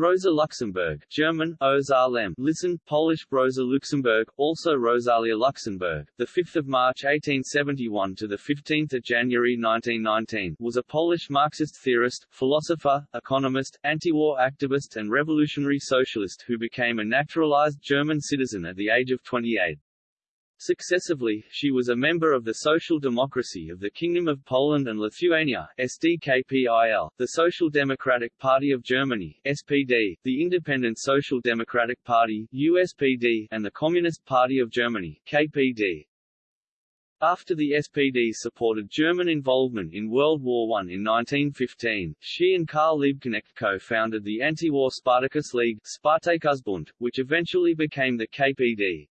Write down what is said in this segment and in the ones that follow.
Rosa Luxemburg German, Ozarlem, listen, Polish Rosa Luxemburg, also Rosalia Luxemburg, the 5th of March 1871 to the 15th of January 1919, was a Polish Marxist theorist, philosopher, economist, anti-war activist and revolutionary socialist who became a naturalized German citizen at the age of 28. Successively, she was a member of the Social Democracy of the Kingdom of Poland and Lithuania SDKPIL, the Social Democratic Party of Germany SPD, the Independent Social Democratic Party USPD, and the Communist Party of Germany KPD. After the SPD supported German involvement in World War I in 1915, she and Karl Liebknecht co-founded the anti-war Spartacus League which eventually became the KPD.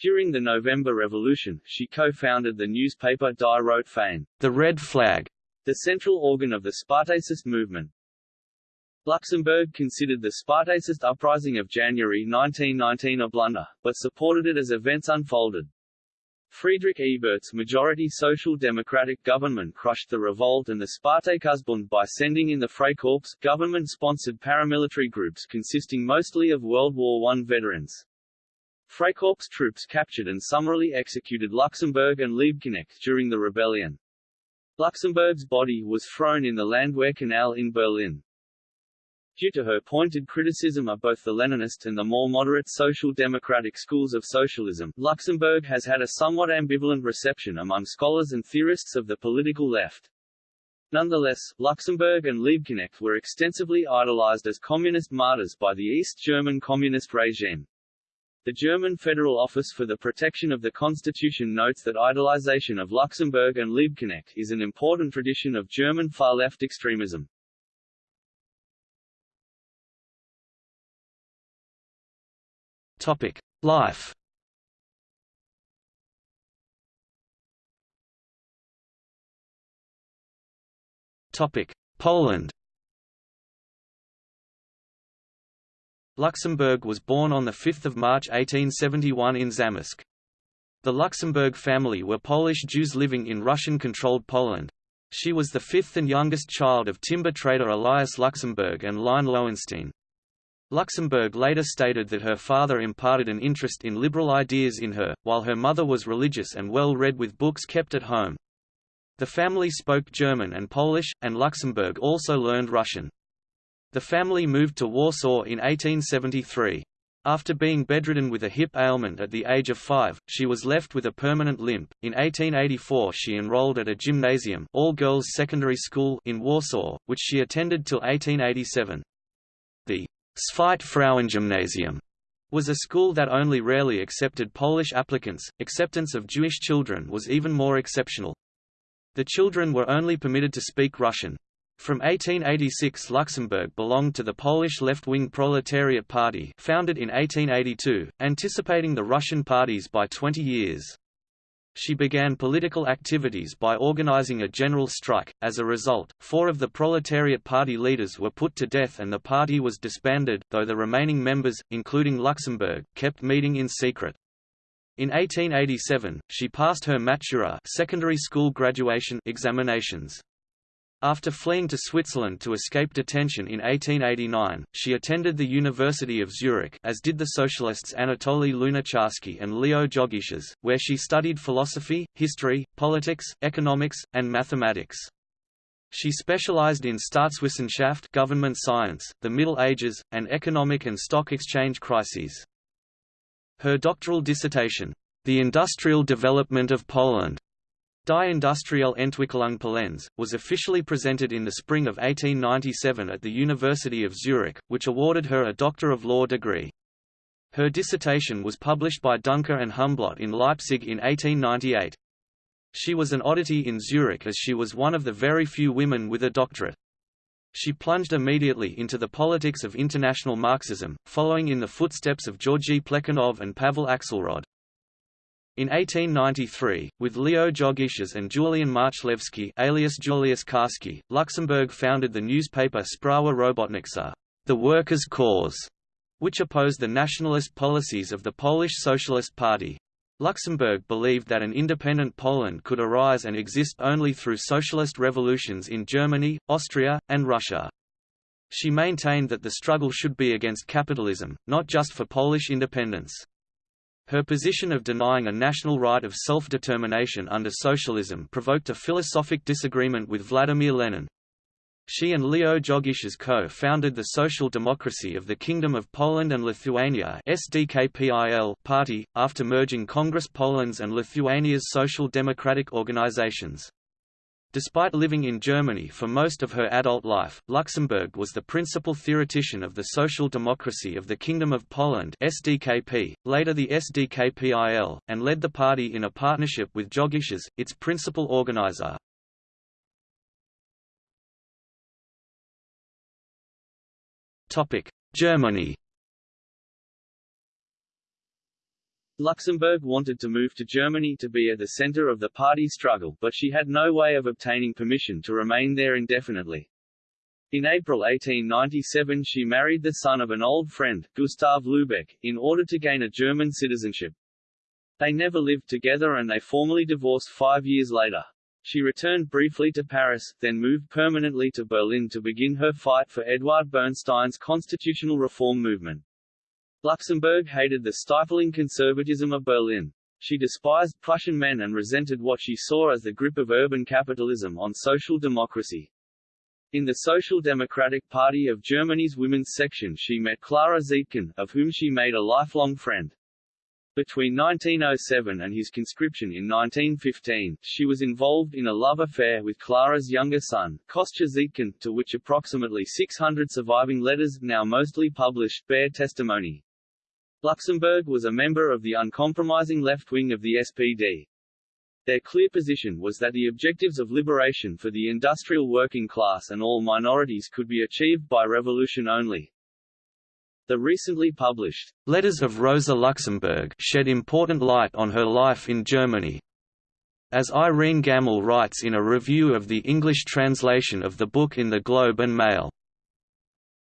During the November Revolution, she co-founded the newspaper Die Rote Fahne, the Red Flag, the central organ of the Spartacist movement. Luxemburg considered the Spartacist uprising of January 1919 a blunder, but supported it as events unfolded. Friedrich Ebert's majority social democratic government crushed the revolt and the Spartakusbund by sending in the Freikorps, government-sponsored paramilitary groups consisting mostly of World War I veterans. Freikorps troops captured and summarily executed Luxemburg and Liebknecht during the rebellion. Luxemburg's body was thrown in the Landwehr Canal in Berlin. Due to her pointed criticism of both the Leninist and the more moderate social democratic schools of socialism, Luxemburg has had a somewhat ambivalent reception among scholars and theorists of the political left. Nonetheless, Luxemburg and Liebknecht were extensively idolized as communist martyrs by the East German communist regime. The German Federal Office for the Protection of the Constitution notes that idolization of Luxemburg and Liebknecht is an important tradition of German far-left extremism. Topic: Life. Topic: Poland. Luxemburg was born on 5 March 1871 in Zamość. The Luxemburg family were Polish Jews living in Russian-controlled Poland. She was the fifth and youngest child of timber trader Elias Luxemburg and Line Lowenstein. Luxemburg later stated that her father imparted an interest in liberal ideas in her, while her mother was religious and well read with books kept at home. The family spoke German and Polish, and Luxemburg also learned Russian. The family moved to Warsaw in 1873. After being bedridden with a hip ailment at the age of five, she was left with a permanent limp. In 1884 she enrolled at a gymnasium all-girls secondary school in Warsaw, which she attended till 1887. The Zweit Frauengymnasium was a school that only rarely accepted Polish applicants. Acceptance of Jewish children was even more exceptional. The children were only permitted to speak Russian. From 1886 Luxemburg belonged to the Polish left-wing Proletariat Party founded in 1882, anticipating the Russian parties by 20 years. She began political activities by organizing a general strike. As a result, four of the Proletariat Party leaders were put to death and the party was disbanded, though the remaining members, including Luxemburg, kept meeting in secret. In 1887, she passed her Matura secondary school graduation examinations. After fleeing to Switzerland to escape detention in 1889, she attended the University of Zurich as did the socialists Anatoly Lunacharsky and Leo Jogiches, where she studied philosophy, history, politics, economics, and mathematics. She specialized in Staatswissenschaft government science, the Middle Ages, and economic and stock exchange crises. Her doctoral dissertation, The Industrial Development of Poland, Die Industrielle Entwicklung Polens, was officially presented in the spring of 1897 at the University of Zurich, which awarded her a Doctor of Law degree. Her dissertation was published by Duncker and Humblot in Leipzig in 1898. She was an oddity in Zurich as she was one of the very few women with a doctorate. She plunged immediately into the politics of international Marxism, following in the footsteps of Georgy Plekhanov and Pavel Axelrod. In 1893, with Leo Jogiches and Julian Marchlewski alias Julius Karski, Luxemburg founded the newspaper Sprawa Robotnicza, the Workers' Cause, which opposed the nationalist policies of the Polish Socialist Party. Luxemburg believed that an independent Poland could arise and exist only through socialist revolutions in Germany, Austria, and Russia. She maintained that the struggle should be against capitalism, not just for Polish independence. Her position of denying a national right of self-determination under socialism provoked a philosophic disagreement with Vladimir Lenin. She and Leo Jogiches co-founded the Social Democracy of the Kingdom of Poland and Lithuania SDKPIL party, after merging Congress Poland's and Lithuania's social democratic organizations. Despite living in Germany for most of her adult life, Luxemburg was the principal theoretician of the social democracy of the Kingdom of Poland SDKP, later the SDKPIL, and led the party in a partnership with Jogiches, its principal organizer. Germany Luxemburg wanted to move to Germany to be at the center of the party struggle but she had no way of obtaining permission to remain there indefinitely. In April 1897 she married the son of an old friend, Gustav Lübeck, in order to gain a German citizenship. They never lived together and they formally divorced five years later. She returned briefly to Paris, then moved permanently to Berlin to begin her fight for Eduard Bernstein's constitutional reform movement. Luxemburg hated the stifling conservatism of Berlin. She despised Prussian men and resented what she saw as the grip of urban capitalism on social democracy. In the Social Democratic Party of Germany's women's section she met Clara Zetkin, of whom she made a lifelong friend. Between 1907 and his conscription in 1915, she was involved in a love affair with Clara's younger son, Kostya Zetkin, to which approximately 600 surviving letters, now mostly published, bear testimony. Luxemburg was a member of the uncompromising left wing of the SPD. Their clear position was that the objectives of liberation for the industrial working class and all minorities could be achieved by revolution only. The recently published Letters of Rosa Luxemburg shed important light on her life in Germany. As Irene Gammel writes in a review of the English translation of the book in the Globe and Mail,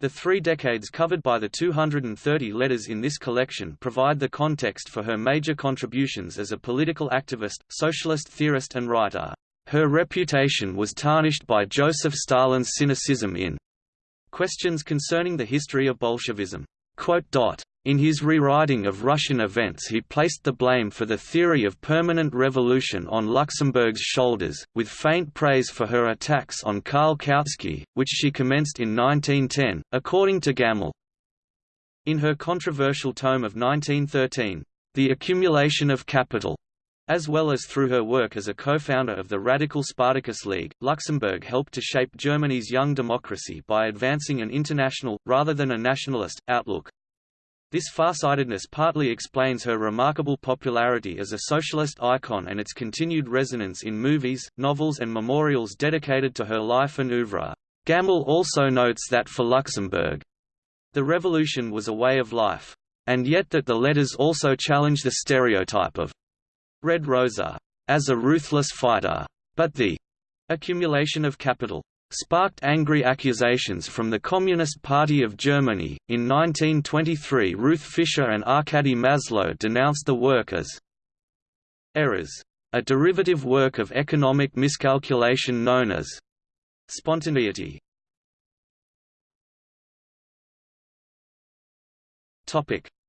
the three decades covered by the 230 letters in this collection provide the context for her major contributions as a political activist, socialist theorist and writer. Her reputation was tarnished by Joseph Stalin's cynicism in questions concerning the history of Bolshevism. In his rewriting of Russian events he placed the blame for the theory of permanent revolution on Luxemburg's shoulders, with faint praise for her attacks on Karl Kautsky, which she commenced in 1910, according to Gammel. In her controversial tome of 1913, The Accumulation of Capital, as well as through her work as a co-founder of the radical Spartacus League, Luxemburg helped to shape Germany's young democracy by advancing an international, rather than a nationalist, outlook. This farsightedness partly explains her remarkable popularity as a socialist icon and its continued resonance in movies, novels and memorials dedicated to her life and oeuvre. Gammel also notes that for Luxemburg, the revolution was a way of life, and yet that the letters also challenge the stereotype of Red Rosa as a ruthless fighter, but the accumulation of capital sparked angry accusations from the Communist Party of Germany. In 1923, Ruth Fischer and Arkady Maslow denounced the work as errors, a derivative work of economic miscalculation known as spontaneity.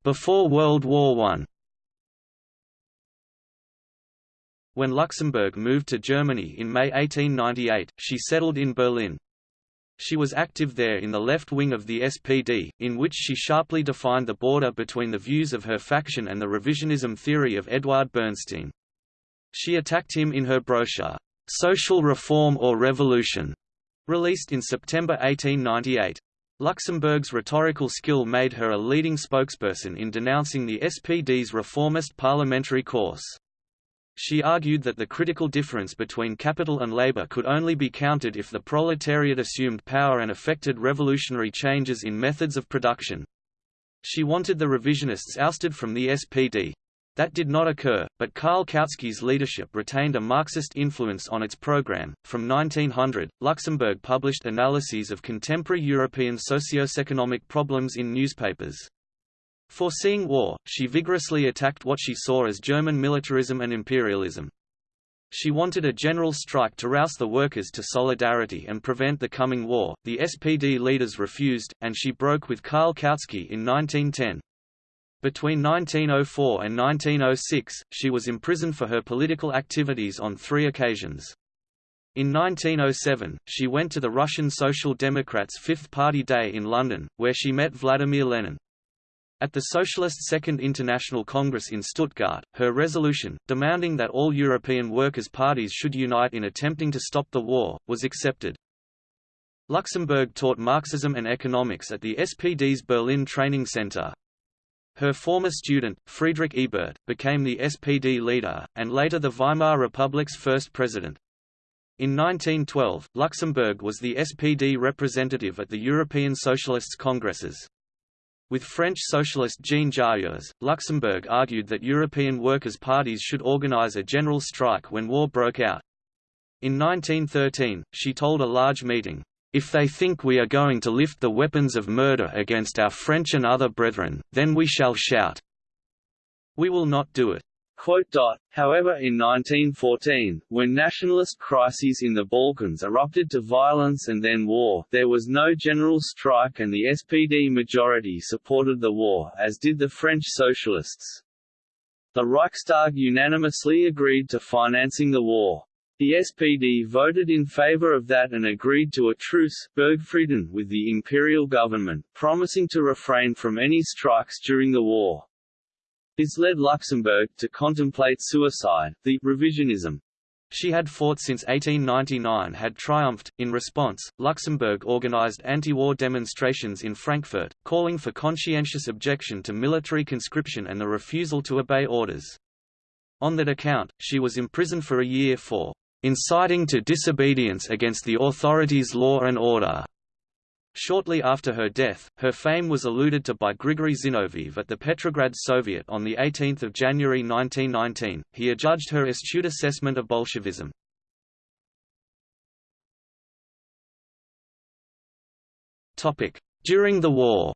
Before World War I. When Luxemburg moved to Germany in May 1898, she settled in Berlin. She was active there in the left wing of the SPD, in which she sharply defined the border between the views of her faction and the revisionism theory of Eduard Bernstein. She attacked him in her brochure, Social Reform or Revolution, released in September 1898. Luxemburg's rhetorical skill made her a leading spokesperson in denouncing the SPD's reformist parliamentary course. She argued that the critical difference between capital and labor could only be counted if the proletariat assumed power and effected revolutionary changes in methods of production. She wanted the revisionists ousted from the SPD. That did not occur, but Karl Kautsky's leadership retained a Marxist influence on its program. From 1900, Luxemburg published analyses of contemporary European socio-economic problems in newspapers. Foreseeing war, she vigorously attacked what she saw as German militarism and imperialism. She wanted a general strike to rouse the workers to solidarity and prevent the coming war. The SPD leaders refused, and she broke with Karl Kautsky in 1910. Between 1904 and 1906, she was imprisoned for her political activities on three occasions. In 1907, she went to the Russian Social Democrats' Fifth Party Day in London, where she met Vladimir Lenin. At the Socialist Second International Congress in Stuttgart, her resolution, demanding that all European workers' parties should unite in attempting to stop the war, was accepted. Luxemburg taught Marxism and economics at the SPD's Berlin Training Center. Her former student, Friedrich Ebert, became the SPD leader, and later the Weimar Republic's first president. In 1912, Luxemburg was the SPD representative at the European Socialists' Congresses. With French socialist Jean Jaurès, Luxemburg argued that European workers' parties should organize a general strike when war broke out. In 1913, she told a large meeting, "...if they think we are going to lift the weapons of murder against our French and other brethren, then we shall shout. We will not do it." However in 1914, when nationalist crises in the Balkans erupted to violence and then war, there was no general strike and the SPD majority supported the war, as did the French socialists. The Reichstag unanimously agreed to financing the war. The SPD voted in favor of that and agreed to a truce Burgfrieden with the imperial government, promising to refrain from any strikes during the war. This led Luxemburg to contemplate suicide. The revisionism she had fought since 1899 had triumphed. In response, Luxemburg organized anti-war demonstrations in Frankfurt, calling for conscientious objection to military conscription and the refusal to obey orders. On that account, she was imprisoned for a year for inciting to disobedience against the authorities' law and order. Shortly after her death, her fame was alluded to by Grigory Zinoviev at the Petrograd Soviet on 18 January 1919. He adjudged her astute assessment of Bolshevism. During the war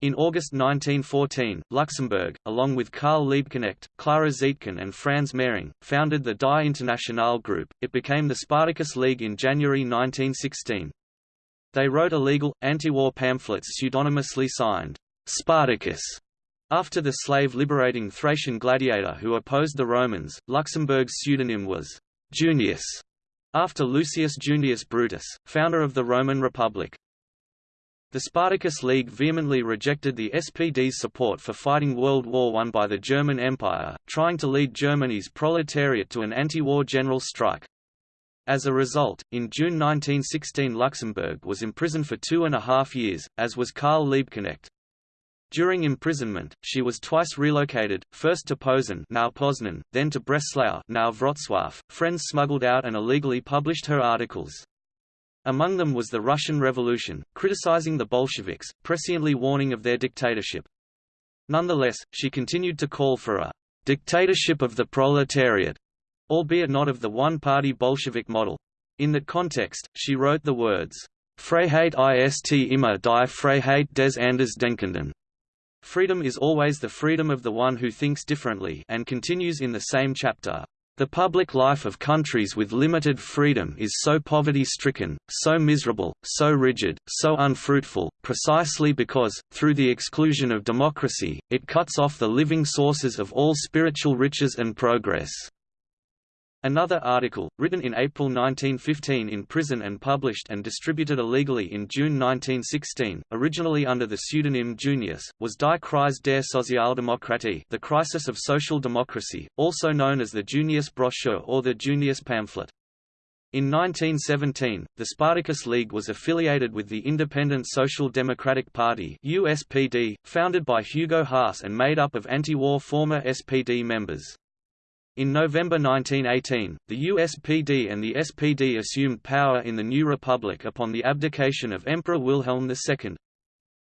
In August 1914, Luxemburg, along with Karl Liebknecht, Clara Zetkin and Franz Mehring, founded the Die Internationale Group. It became the Spartacus League in January 1916. They wrote illegal, anti-war pamphlets pseudonymously signed, Spartacus. After the slave-liberating Thracian gladiator who opposed the Romans, Luxemburg's pseudonym was Junius, after Lucius Junius Brutus, founder of the Roman Republic. The Spartacus League vehemently rejected the SPD's support for fighting World War I by the German Empire, trying to lead Germany's proletariat to an anti-war general strike. As a result, in June 1916 Luxemburg was imprisoned for two and a half years, as was Karl Liebknecht. During imprisonment, she was twice relocated, first to Posen now Poznan, then to Breslau now Wrocław. Friends smuggled out and illegally published her articles. Among them was the Russian Revolution, criticizing the Bolsheviks, presciently warning of their dictatorship. Nonetheless, she continued to call for a dictatorship of the proletariat, albeit not of the one-party Bolshevik model. In that context, she wrote the words, Freiheit ist immer die Freiheit des anders Denkenden. Freedom is always the freedom of the one who thinks differently and continues in the same chapter. The public life of countries with limited freedom is so poverty-stricken, so miserable, so rigid, so unfruitful, precisely because, through the exclusion of democracy, it cuts off the living sources of all spiritual riches and progress. Another article, written in April 1915 in prison and published and distributed illegally in June 1916, originally under the pseudonym Junius, was Die Krise der Sozialdemokratie the Crisis of Social Democracy, also known as the Junius brochure or the Junius pamphlet. In 1917, the Spartacus League was affiliated with the Independent Social Democratic Party USPD, founded by Hugo Haase and made up of anti-war former SPD members. In November 1918, the USPD and the SPD assumed power in the new republic upon the abdication of Emperor Wilhelm II.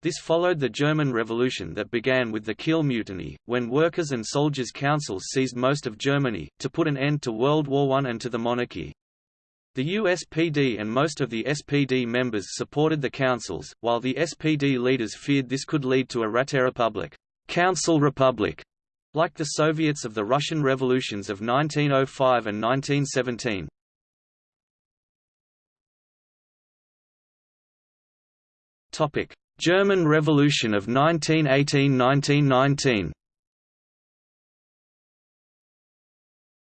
This followed the German Revolution that began with the Kiel Mutiny, when workers' and soldiers' councils seized most of Germany, to put an end to World War I and to the monarchy. The USPD and most of the SPD members supported the councils, while the SPD leaders feared this could lead to a Räterepublik Council Republic", Like the Soviets of the Russian revolutions of 1905 and 1917. Topic: German Revolution of 1918–1919.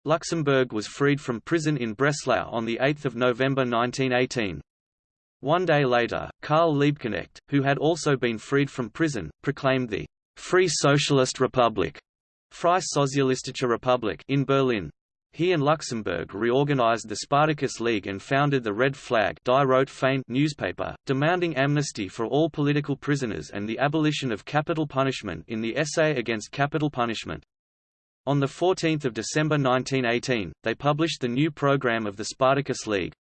Luxemburg was freed from prison in Breslau on 8 November 1918. One day later, Karl Liebknecht, who had also been freed from prison, proclaimed the Free Socialist Republic Freie Sozialistische Republik in Berlin. He and Luxemburg reorganized the Spartacus League and founded the Red Flag Die newspaper, demanding amnesty for all political prisoners and the abolition of capital punishment in the Essay Against Capital Punishment. On 14 December 1918, they published the new program of the Spartacus League,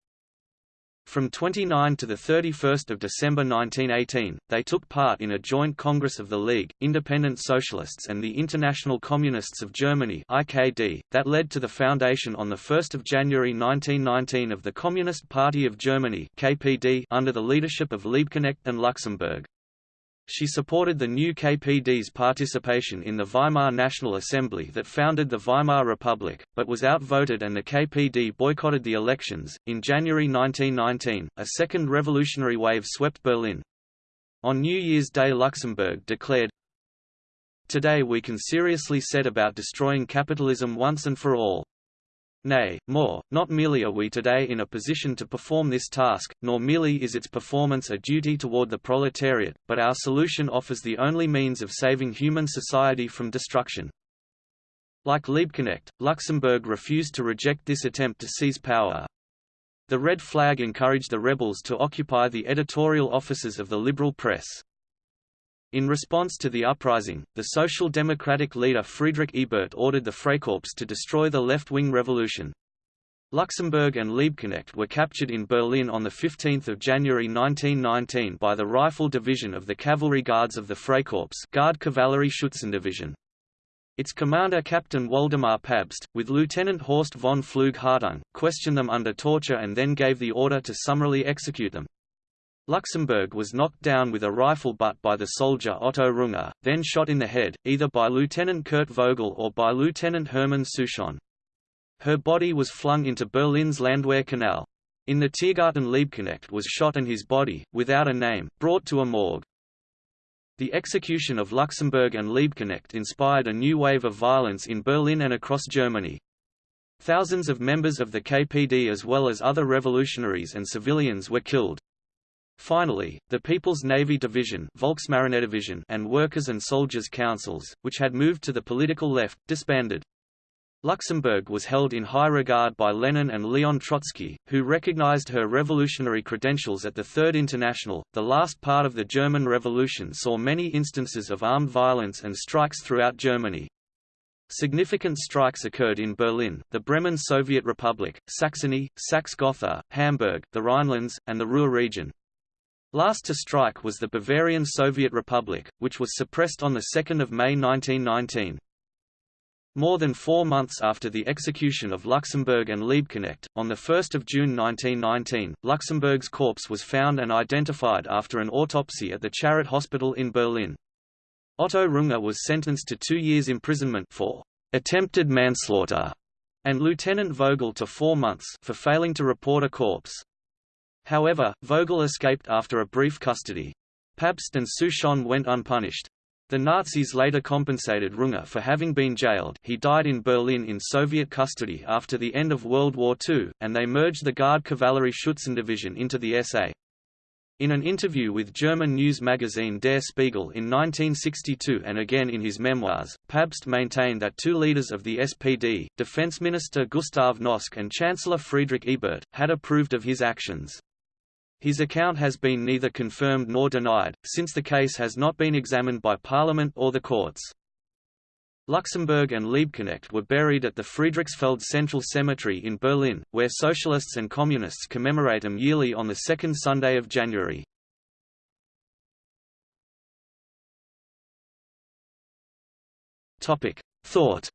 from 29 to 31 December 1918, they took part in a joint congress of the League, Independent Socialists and the International Communists of Germany IKD, that led to the foundation on 1 January 1919 of the Communist Party of Germany KPD under the leadership of Liebknecht and Luxemburg. She supported the new KPD's participation in the Weimar National Assembly that founded the Weimar Republic, but was outvoted and the KPD boycotted the elections. In January 1919, a second revolutionary wave swept Berlin. On New Year's Day, Luxemburg declared, Today we can seriously set about destroying capitalism once and for all. Nay, more, not merely are we today in a position to perform this task, nor merely is its performance a duty toward the proletariat, but our solution offers the only means of saving human society from destruction. Like Liebknecht, Luxemburg refused to reject this attempt to seize power. The red flag encouraged the rebels to occupy the editorial offices of the liberal press. In response to the uprising, the Social Democratic leader Friedrich Ebert ordered the Freikorps to destroy the left-wing revolution. Luxemburg and Liebknecht were captured in Berlin on 15 January 1919 by the Rifle Division of the Cavalry Guards of the Freikorps Guard Cavalry Schützendivision. Its commander Captain Waldemar Pabst, with Lieutenant Horst von Pflug-Hartung, questioned them under torture and then gave the order to summarily execute them. Luxemburg was knocked down with a rifle butt by the soldier Otto Runge, then shot in the head, either by Lieutenant Kurt Vogel or by Lieutenant Hermann Souchon. Her body was flung into Berlin's Landwehr Canal. In the Tiergarten Liebknecht was shot and his body, without a name, brought to a morgue. The execution of Luxemburg and Liebknecht inspired a new wave of violence in Berlin and across Germany. Thousands of members of the KPD as well as other revolutionaries and civilians were killed. Finally, the People's Navy Division and Workers' and Soldiers' Councils, which had moved to the political left, disbanded. Luxemburg was held in high regard by Lenin and Leon Trotsky, who recognized her revolutionary credentials at the Third International. The last part of the German Revolution saw many instances of armed violence and strikes throughout Germany. Significant strikes occurred in Berlin, the Bremen Soviet Republic, Saxony, Saxe-Gotha, Hamburg, the Rhinelands, and the Ruhr region. Last to strike was the Bavarian Soviet Republic, which was suppressed on 2 May 1919. More than four months after the execution of Luxemburg and Liebknecht, on 1 June 1919, Luxemburg's corpse was found and identified after an autopsy at the Charité Hospital in Berlin. Otto Runge was sentenced to two years imprisonment for attempted manslaughter, and Lieutenant Vogel to four months for failing to report a corpse. However, Vogel escaped after a brief custody. Pabst and Souchon went unpunished. The Nazis later compensated Runge for having been jailed he died in Berlin in Soviet custody after the end of World War II, and they merged the Guard Cavalry Schützendivision into the SA. In an interview with German news magazine Der Spiegel in 1962 and again in his memoirs, Pabst maintained that two leaders of the SPD, Defense Minister Gustav Noske and Chancellor Friedrich Ebert, had approved of his actions. His account has been neither confirmed nor denied, since the case has not been examined by Parliament or the courts. Luxemburg and Liebknecht were buried at the Friedrichsfelde Central Cemetery in Berlin, where socialists and communists commemorate them yearly on the second Sunday of January. Thought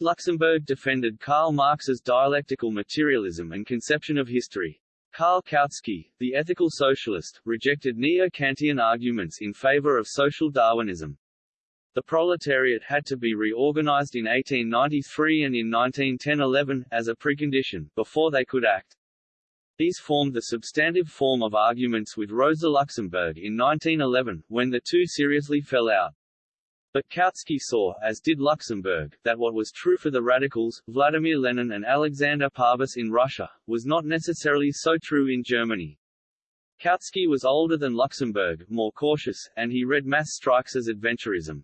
Luxemburg defended Karl Marx's dialectical materialism and conception of history. Karl Kautsky, the ethical socialist, rejected neo-Kantian arguments in favor of social Darwinism. The proletariat had to be reorganized in 1893 and in 1910–11, as a precondition, before they could act. These formed the substantive form of arguments with Rosa Luxemburg in 1911, when the two seriously fell out. But Kautsky saw, as did Luxemburg, that what was true for the radicals, Vladimir Lenin and Alexander Parvus in Russia, was not necessarily so true in Germany. Kautsky was older than Luxemburg, more cautious, and he read mass strikes as adventurism.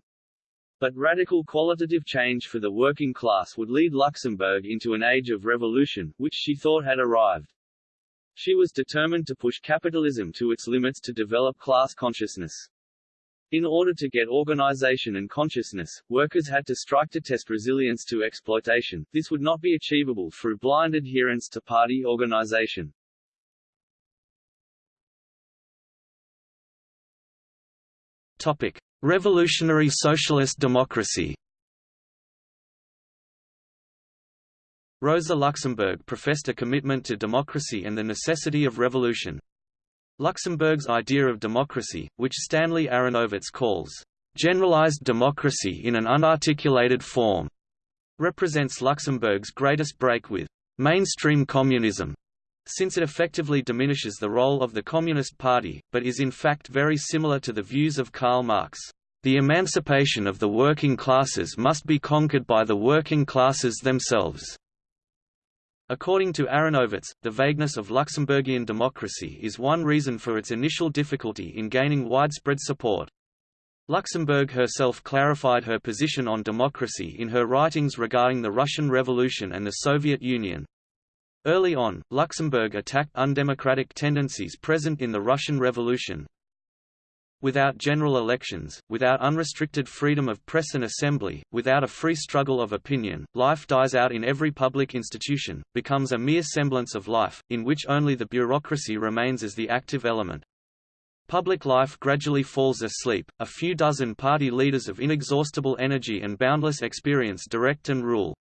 But radical qualitative change for the working class would lead Luxemburg into an age of revolution, which she thought had arrived. She was determined to push capitalism to its limits to develop class consciousness. In order to get organization and consciousness, workers had to strike to test resilience to exploitation. This would not be achievable through blind adherence to party organization. Topic: Revolutionary socialist democracy. Rosa Luxemburg professed a commitment to democracy and the necessity of revolution. Luxemburg's idea of democracy, which Stanley Aronowitz calls generalized democracy in an unarticulated form, represents Luxemburg's greatest break with mainstream communism, since it effectively diminishes the role of the Communist Party, but is in fact very similar to the views of Karl Marx. The emancipation of the working classes must be conquered by the working classes themselves. According to Aronowitz, the vagueness of Luxemburgian democracy is one reason for its initial difficulty in gaining widespread support. Luxemburg herself clarified her position on democracy in her writings regarding the Russian Revolution and the Soviet Union. Early on, Luxemburg attacked undemocratic tendencies present in the Russian Revolution, Without general elections, without unrestricted freedom of press and assembly, without a free struggle of opinion, life dies out in every public institution, becomes a mere semblance of life, in which only the bureaucracy remains as the active element. Public life gradually falls asleep, a few dozen party leaders of inexhaustible energy and boundless experience direct and rule.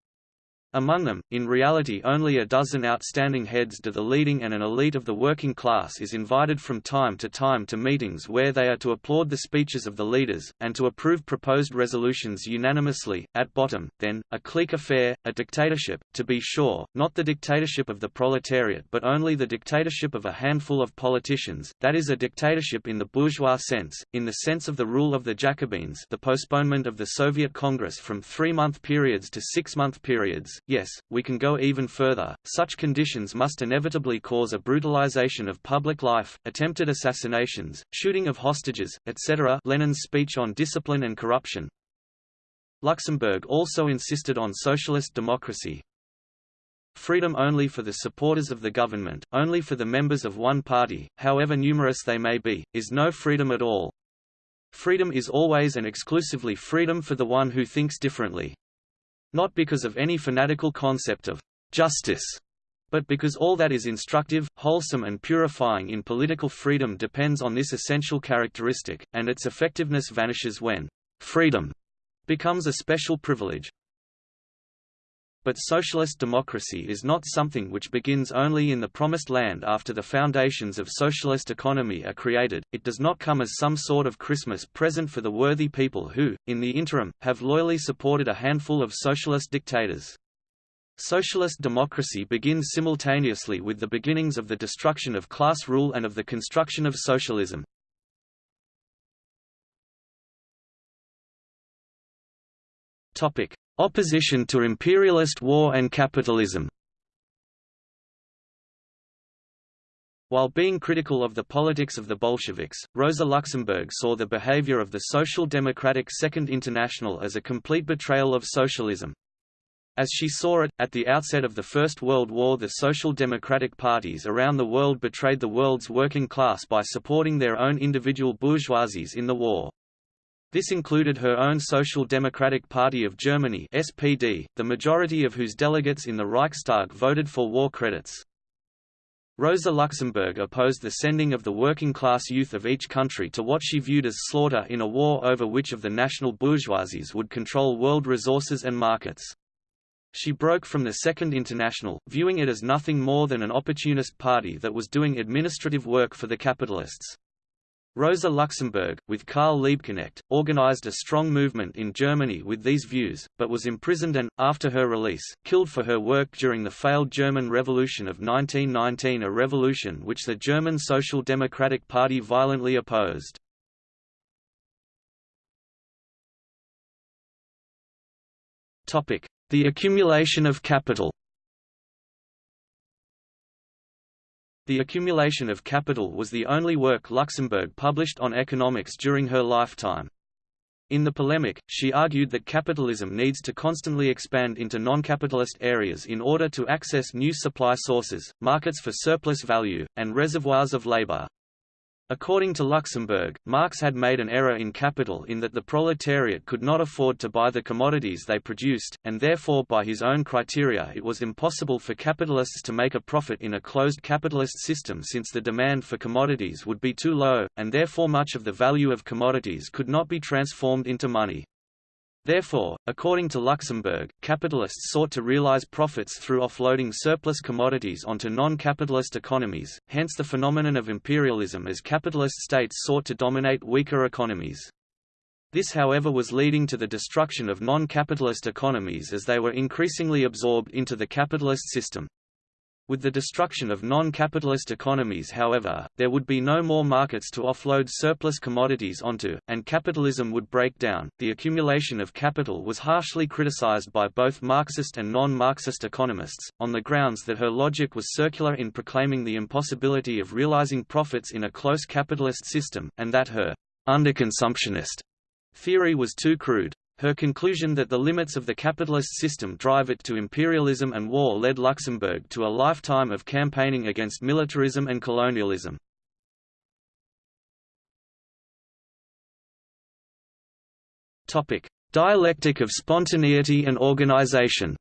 Among them, in reality only a dozen outstanding heads do the leading and an elite of the working class is invited from time to time to meetings where they are to applaud the speeches of the leaders, and to approve proposed resolutions unanimously, at bottom, then, a clique affair, a dictatorship, to be sure, not the dictatorship of the proletariat but only the dictatorship of a handful of politicians, that is a dictatorship in the bourgeois sense, in the sense of the rule of the Jacobins the postponement of the Soviet Congress from three-month periods to six-month periods, Yes, we can go even further, such conditions must inevitably cause a brutalization of public life, attempted assassinations, shooting of hostages, etc. Lenin's speech on discipline and corruption. Luxemburg also insisted on socialist democracy, Freedom only for the supporters of the government, only for the members of one party, however numerous they may be, is no freedom at all. Freedom is always and exclusively freedom for the one who thinks differently not because of any fanatical concept of justice, but because all that is instructive, wholesome and purifying in political freedom depends on this essential characteristic, and its effectiveness vanishes when freedom becomes a special privilege. But socialist democracy is not something which begins only in the promised land after the foundations of socialist economy are created, it does not come as some sort of Christmas present for the worthy people who, in the interim, have loyally supported a handful of socialist dictators. Socialist democracy begins simultaneously with the beginnings of the destruction of class rule and of the construction of socialism. Topic: Opposition to imperialist war and capitalism While being critical of the politics of the Bolsheviks, Rosa Luxemburg saw the behavior of the Social Democratic Second International as a complete betrayal of socialism. As she saw it, at the outset of the First World War the social democratic parties around the world betrayed the world's working class by supporting their own individual bourgeoisies in the war. This included her own Social Democratic Party of Germany SPD, the majority of whose delegates in the Reichstag voted for war credits. Rosa Luxemburg opposed the sending of the working-class youth of each country to what she viewed as slaughter in a war over which of the national bourgeoisies would control world resources and markets. She broke from the Second International, viewing it as nothing more than an opportunist party that was doing administrative work for the capitalists. Rosa Luxemburg, with Karl Liebknecht, organized a strong movement in Germany with these views, but was imprisoned and, after her release, killed for her work during the failed German Revolution of 1919 a revolution which the German Social Democratic Party violently opposed. The accumulation of capital The Accumulation of Capital was the only work Luxemburg published on economics during her lifetime. In the polemic, she argued that capitalism needs to constantly expand into non-capitalist areas in order to access new supply sources, markets for surplus value, and reservoirs of labor. According to Luxemburg, Marx had made an error in capital in that the proletariat could not afford to buy the commodities they produced, and therefore by his own criteria it was impossible for capitalists to make a profit in a closed capitalist system since the demand for commodities would be too low, and therefore much of the value of commodities could not be transformed into money. Therefore, according to Luxemburg, capitalists sought to realize profits through offloading surplus commodities onto non-capitalist economies, hence the phenomenon of imperialism as capitalist states sought to dominate weaker economies. This however was leading to the destruction of non-capitalist economies as they were increasingly absorbed into the capitalist system. With the destruction of non-capitalist economies however, there would be no more markets to offload surplus commodities onto, and capitalism would break down. The accumulation of capital was harshly criticized by both Marxist and non-Marxist economists, on the grounds that her logic was circular in proclaiming the impossibility of realizing profits in a close capitalist system, and that her underconsumptionist theory was too crude. Her conclusion that the limits of the capitalist system drive it to imperialism and war led Luxemburg to a lifetime of campaigning against militarism and colonialism. Dialectic of spontaneity and organization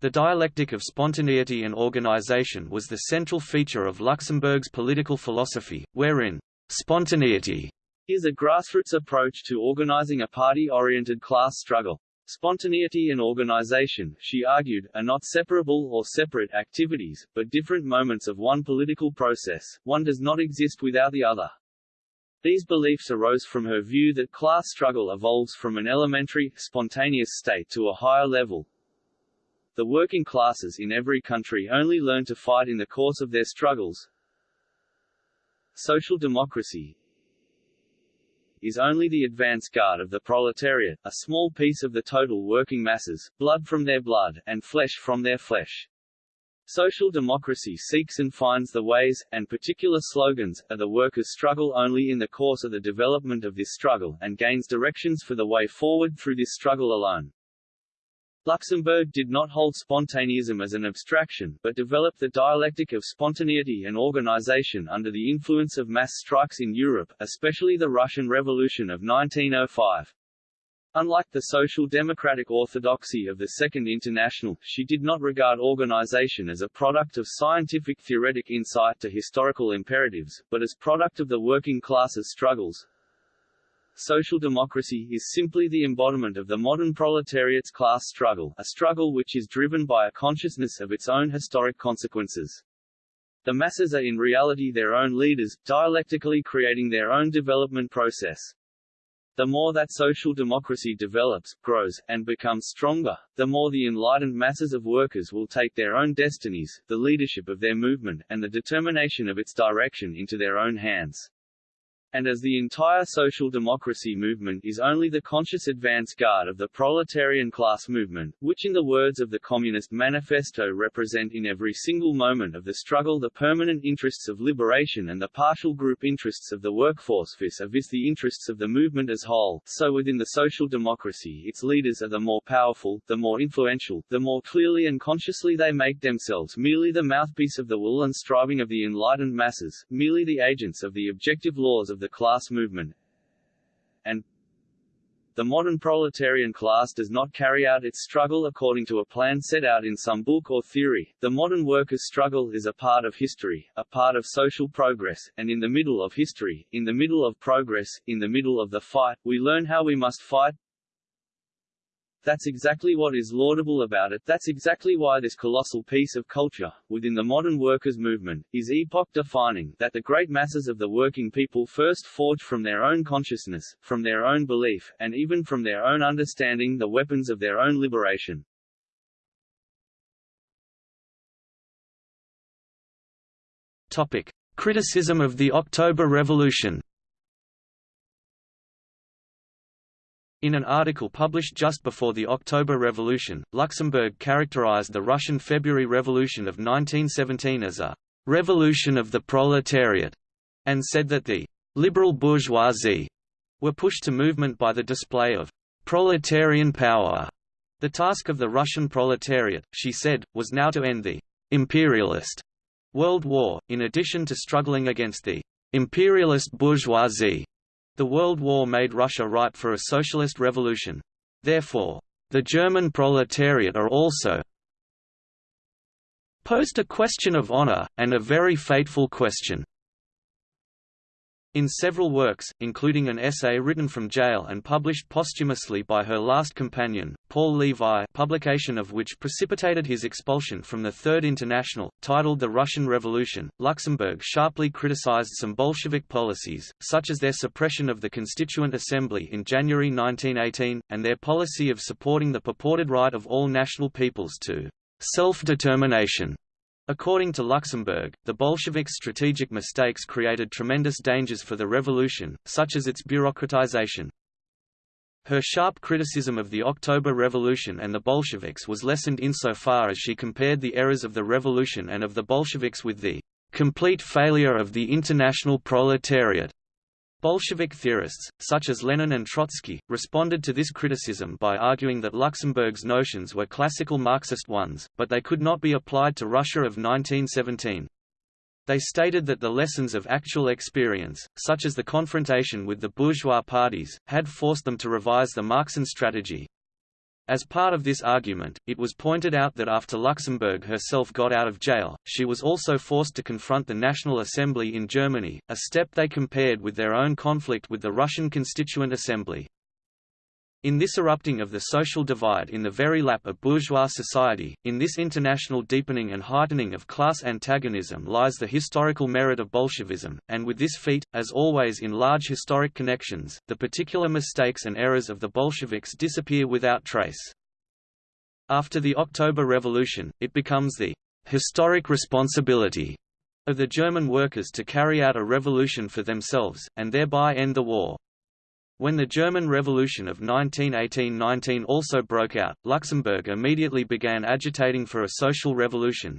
The dialectic of spontaneity and organization was the central feature of Luxemburg's political philosophy, wherein spontaneity is a grassroots approach to organizing a party-oriented class struggle. Spontaneity and organization, she argued, are not separable or separate activities, but different moments of one political process, one does not exist without the other. These beliefs arose from her view that class struggle evolves from an elementary, spontaneous state to a higher level. The working classes in every country only learn to fight in the course of their struggles. Social democracy, is only the advance guard of the proletariat, a small piece of the total working masses, blood from their blood, and flesh from their flesh. Social democracy seeks and finds the ways, and particular slogans, of the workers' struggle only in the course of the development of this struggle, and gains directions for the way forward through this struggle alone. Luxemburg did not hold spontaneism as an abstraction, but developed the dialectic of spontaneity and organization under the influence of mass strikes in Europe, especially the Russian Revolution of 1905. Unlike the social democratic orthodoxy of the Second International, she did not regard organization as a product of scientific theoretic insight to historical imperatives, but as product of the working class's struggles, social democracy is simply the embodiment of the modern proletariat's class struggle, a struggle which is driven by a consciousness of its own historic consequences. The masses are in reality their own leaders, dialectically creating their own development process. The more that social democracy develops, grows, and becomes stronger, the more the enlightened masses of workers will take their own destinies, the leadership of their movement, and the determination of its direction into their own hands. And as the entire social democracy movement is only the conscious advance guard of the proletarian class movement, which in the words of the Communist Manifesto represent in every single moment of the struggle the permanent interests of liberation and the partial group interests of the workforce vis-a-vis the interests of the movement as whole, so within the social democracy its leaders are the more powerful, the more influential, the more clearly and consciously they make themselves merely the mouthpiece of the will and striving of the enlightened masses, merely the agents of the objective laws of the class movement and the modern proletarian class does not carry out its struggle according to a plan set out in some book or theory. The modern workers' struggle is a part of history, a part of social progress, and in the middle of history, in the middle of progress, in the middle of the fight, we learn how we must fight, That's exactly what is laudable about it, that's exactly why this colossal piece of culture, within the modern workers' movement, is epoch-defining, that the great masses of the working people first forge from their own consciousness, from their own belief, and even from their own understanding the weapons of their own liberation. Topic. Criticism of the October Revolution In an article published just before the October Revolution, Luxemburg characterized the Russian February Revolution of 1917 as a «revolution of the proletariat», and said that the «liberal bourgeoisie» were pushed to movement by the display of «proletarian power». The task of the Russian proletariat, she said, was now to end the «imperialist» World War, in addition to struggling against the «imperialist bourgeoisie» The World War made Russia ripe for a socialist revolution. Therefore, the German proletariat are also posed a question of honor, and a very fateful question. In several works, including an essay written from jail and published posthumously by her last companion, Paul Levi publication of which precipitated his expulsion from the Third International, titled The Russian Revolution, Luxemburg sharply criticized some Bolshevik policies, such as their suppression of the Constituent Assembly in January 1918, and their policy of supporting the purported right of all national peoples to self-determination. According to Luxemburg, the Bolsheviks' strategic mistakes created tremendous dangers for the revolution, such as its bureaucratization. Her sharp criticism of the October Revolution and the Bolsheviks was lessened insofar as she compared the errors of the revolution and of the Bolsheviks with the complete failure of the international proletariat Bolshevik theorists, such as Lenin and Trotsky, responded to this criticism by arguing that Luxemburg's notions were classical Marxist ones, but they could not be applied to Russia of 1917. They stated that the lessons of actual experience, such as the confrontation with the bourgeois parties, had forced them to revise the Marxian strategy, as part of this argument, it was pointed out that after Luxemburg herself got out of jail, she was also forced to confront the National Assembly in Germany, a step they compared with their own conflict with the Russian Constituent Assembly. In this erupting of the social divide in the very lap of bourgeois society, in this international deepening and heightening of class antagonism lies the historical merit of Bolshevism, and with this feat, as always in large historic connections, the particular mistakes and errors of the Bolsheviks disappear without trace. After the October Revolution, it becomes the historic responsibility of the German workers to carry out a revolution for themselves, and thereby end the war. When the German Revolution of 1918–19 also broke out, Luxemburg immediately began agitating for a social revolution.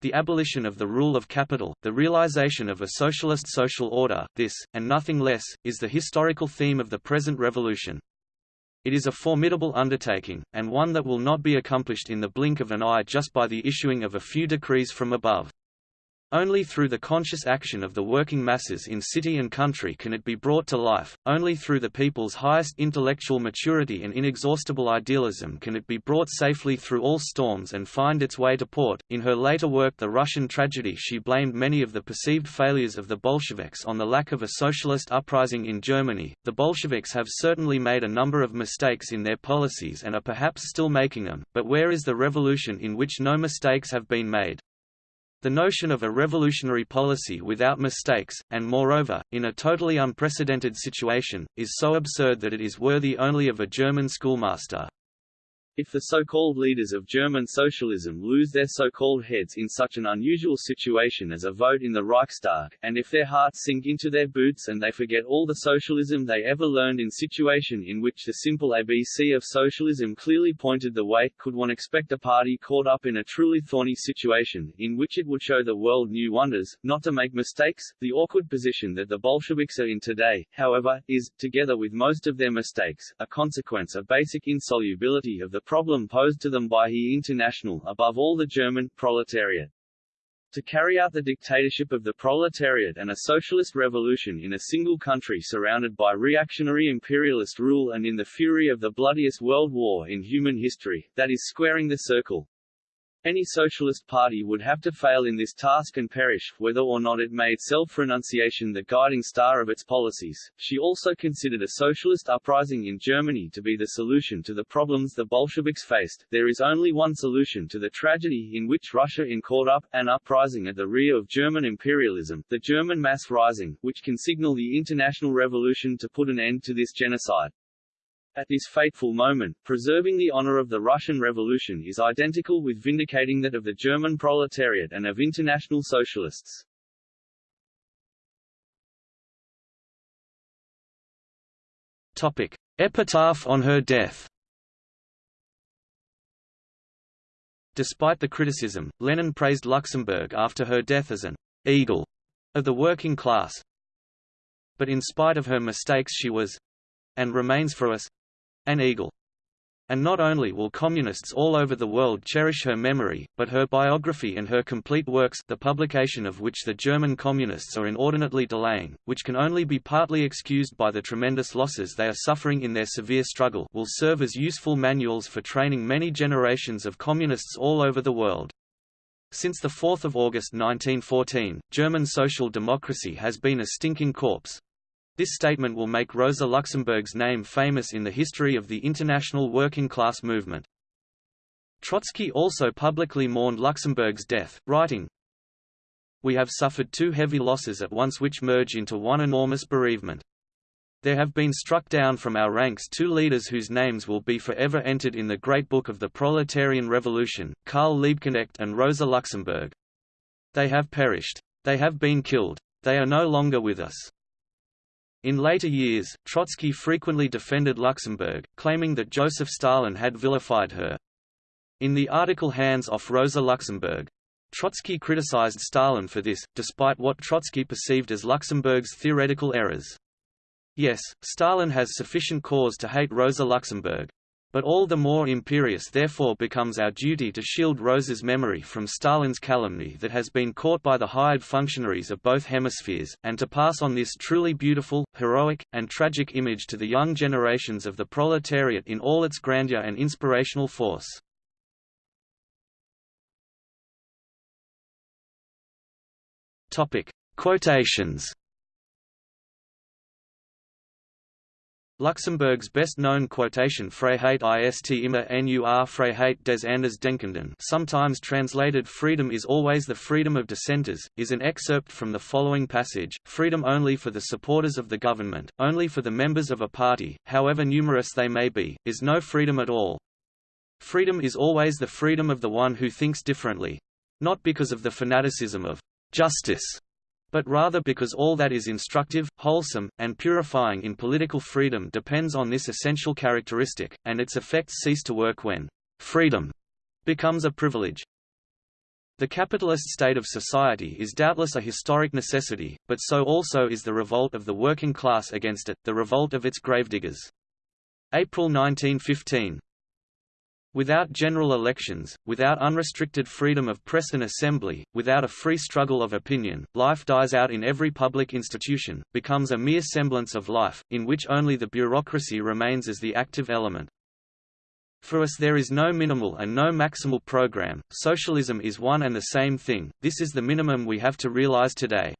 The abolition of the rule of capital, the realization of a socialist social order, this, and nothing less, is the historical theme of the present revolution. It is a formidable undertaking, and one that will not be accomplished in the blink of an eye just by the issuing of a few decrees from above. Only through the conscious action of the working masses in city and country can it be brought to life, only through the people's highest intellectual maturity and inexhaustible idealism can it be brought safely through all storms and find its way to port. In her later work The Russian Tragedy she blamed many of the perceived failures of the Bolsheviks on the lack of a socialist uprising in Germany. The Bolsheviks have certainly made a number of mistakes in their policies and are perhaps still making them, but where is the revolution in which no mistakes have been made? The notion of a revolutionary policy without mistakes, and moreover, in a totally unprecedented situation, is so absurd that it is worthy only of a German schoolmaster. If the so-called leaders of German socialism lose their so-called heads in such an unusual situation as a vote in the Reichstag, and if their hearts sink into their boots and they forget all the socialism they ever learned in situation in which the simple ABC of socialism clearly pointed the way, could one expect a party caught up in a truly thorny situation, in which it would show the world new wonders, not to make mistakes? The awkward position that the Bolsheviks are in today, however, is, together with most of their mistakes, a consequence of basic insolubility of the problem posed to them by the International above all the German, proletariat. To carry out the dictatorship of the proletariat and a socialist revolution in a single country surrounded by reactionary imperialist rule and in the fury of the bloodiest world war in human history, that is squaring the circle. Any socialist party would have to fail in this task and perish, whether or not it made self-renunciation the guiding star of its policies. She also considered a socialist uprising in Germany to be the solution to the problems the Bolsheviks faced. There is only one solution to the tragedy in which Russia in caught up, an uprising at the rear of German imperialism, the German mass rising, which can signal the international revolution to put an end to this genocide. At this fateful moment, preserving the honor of the Russian Revolution is identical with vindicating that of the German proletariat and of international socialists. Topic. Epitaph on her death Despite the criticism, Lenin praised Luxemburg after her death as an eagle of the working class. But in spite of her mistakes she was and remains for us an eagle. And not only will communists all over the world cherish her memory, but her biography and her complete works the publication of which the German communists are inordinately delaying, which can only be partly excused by the tremendous losses they are suffering in their severe struggle will serve as useful manuals for training many generations of communists all over the world. Since 4 August 1914, German social democracy has been a stinking corpse, this statement will make Rosa Luxemburg's name famous in the history of the international working class movement. Trotsky also publicly mourned Luxemburg's death, writing, We have suffered two heavy losses at once which merge into one enormous bereavement. There have been struck down from our ranks two leaders whose names will be forever entered in the great book of the proletarian revolution, Karl Liebknecht and Rosa Luxemburg. They have perished. They have been killed. They are no longer with us. In later years, Trotsky frequently defended Luxemburg, claiming that Joseph Stalin had vilified her. In the article Hands off Rosa Luxemburg, Trotsky criticized Stalin for this, despite what Trotsky perceived as Luxemburg's theoretical errors. Yes, Stalin has sufficient cause to hate Rosa Luxemburg, but all the more imperious therefore becomes our duty to shield Rosa's memory from Stalin's calumny that has been caught by the hired functionaries of both hemispheres, and to pass on this truly beautiful, heroic, and tragic image to the young generations of the proletariat in all its grandeur and inspirational force. Quotations Luxemburg's best-known quotation Freiheit ist immer nur Freiheit des anders Andersdenkenden sometimes translated freedom is always the freedom of dissenters, is an excerpt from the following passage, freedom only for the supporters of the government, only for the members of a party, however numerous they may be, is no freedom at all. Freedom is always the freedom of the one who thinks differently. Not because of the fanaticism of justice, but rather because all that is instructive, wholesome, and purifying in political freedom depends on this essential characteristic, and its effects cease to work when freedom becomes a privilege. The capitalist state of society is doubtless a historic necessity, but so also is the revolt of the working class against it, the revolt of its gravediggers. April 1915 Without general elections, without unrestricted freedom of press and assembly, without a free struggle of opinion, life dies out in every public institution, becomes a mere semblance of life, in which only the bureaucracy remains as the active element. For us there is no minimal and no maximal program, socialism is one and the same thing, this is the minimum we have to realize today.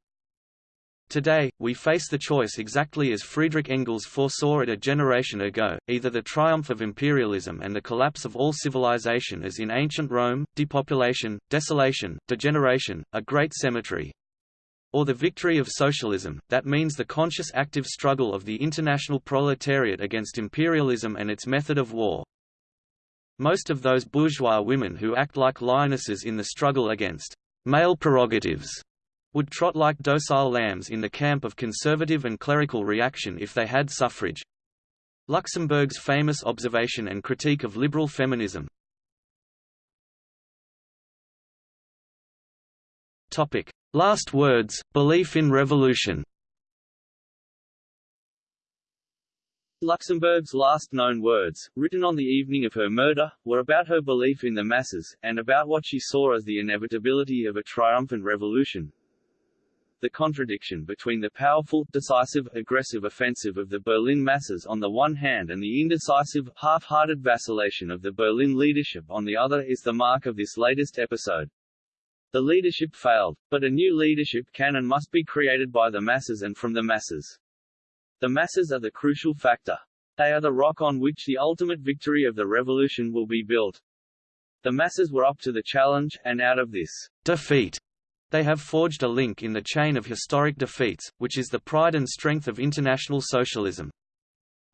Today, we face the choice exactly as Friedrich Engels foresaw it a generation ago, either the triumph of imperialism and the collapse of all civilization as in ancient Rome, depopulation, desolation, degeneration, a great cemetery, or the victory of socialism, that means the conscious active struggle of the international proletariat against imperialism and its method of war. Most of those bourgeois women who act like lionesses in the struggle against male prerogatives would trot like docile lambs in the camp of conservative and clerical reaction if they had suffrage. Luxemburg's famous observation and critique of liberal feminism. Topic: Last words, belief in revolution. Luxemburg's last known words, written on the evening of her murder, were about her belief in the masses, and about what she saw as the inevitability of a triumphant revolution. The contradiction between the powerful, decisive, aggressive offensive of the Berlin masses on the one hand and the indecisive, half-hearted vacillation of the Berlin leadership on the other is the mark of this latest episode. The leadership failed, but a new leadership can and must be created by the masses and from the masses. The masses are the crucial factor. They are the rock on which the ultimate victory of the revolution will be built. The masses were up to the challenge, and out of this defeat, they have forged a link in the chain of historic defeats, which is the pride and strength of international socialism.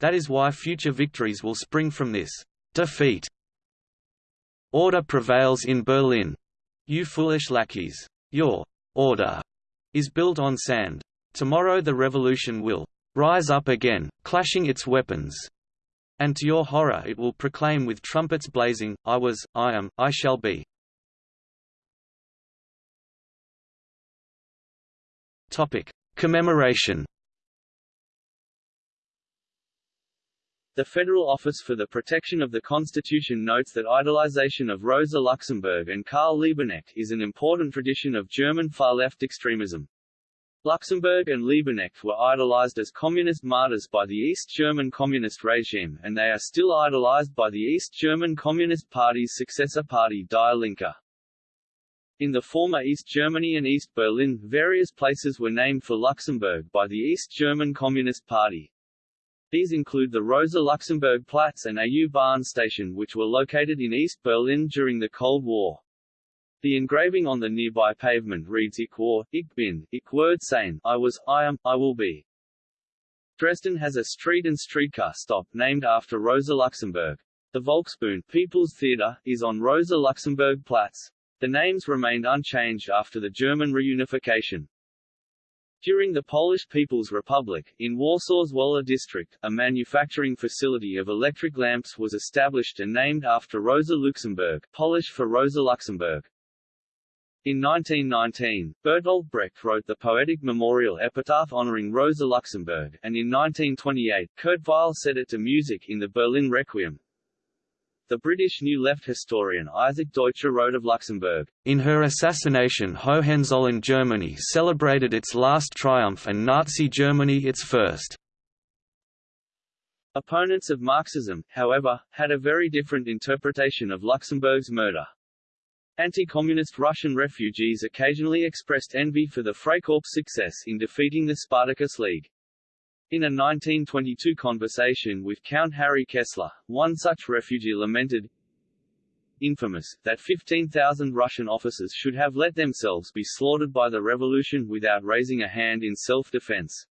That is why future victories will spring from this defeat. Order prevails in Berlin. You foolish lackeys. Your order is built on sand. Tomorrow the revolution will rise up again, clashing its weapons. And to your horror it will proclaim with trumpets blazing, I was, I am, I shall be. Topic. Commemoration The Federal Office for the Protection of the Constitution notes that idolization of Rosa Luxemburg and Karl Liebknecht is an important tradition of German far-left extremism. Luxemburg and Liebknecht were idolized as communist martyrs by the East German Communist regime and they are still idolized by the East German Communist Party's successor party Die Linke. In the former East Germany and East Berlin, various places were named for Luxemburg by the East German Communist Party. These include the Rosa Luxemburg Platz and AU Bahn station which were located in East Berlin during the Cold War. The engraving on the nearby pavement reads Ich war, ich bin, ich werde sein, I was, I am, I will be. Dresden has a street and streetcar stop named after Rosa Luxemburg. The Volksbühne People's Theatre is on Rosa Luxemburg Platz. The names remained unchanged after the German reunification. During the Polish People's Republic, in Warsaw's Wola district, a manufacturing facility of electric lamps was established and named after Rosa Luxemburg, Polish for Rosa Luxemburg. In 1919, Bertolt Brecht wrote the poetic memorial epitaph honoring Rosa Luxemburg, and in 1928, Kurt Weill set it to music in the Berlin Requiem. The British New Left historian Isaac Deutscher wrote of Luxemburg, In her assassination Hohenzollern Germany celebrated its last triumph and Nazi Germany its first. Opponents of Marxism, however, had a very different interpretation of Luxemburg's murder. Anti-communist Russian refugees occasionally expressed envy for the Freikorps' success in defeating the Spartacus League. In a 1922 conversation with Count Harry Kessler, one such refugee lamented, infamous, that 15,000 Russian officers should have let themselves be slaughtered by the revolution without raising a hand in self-defense.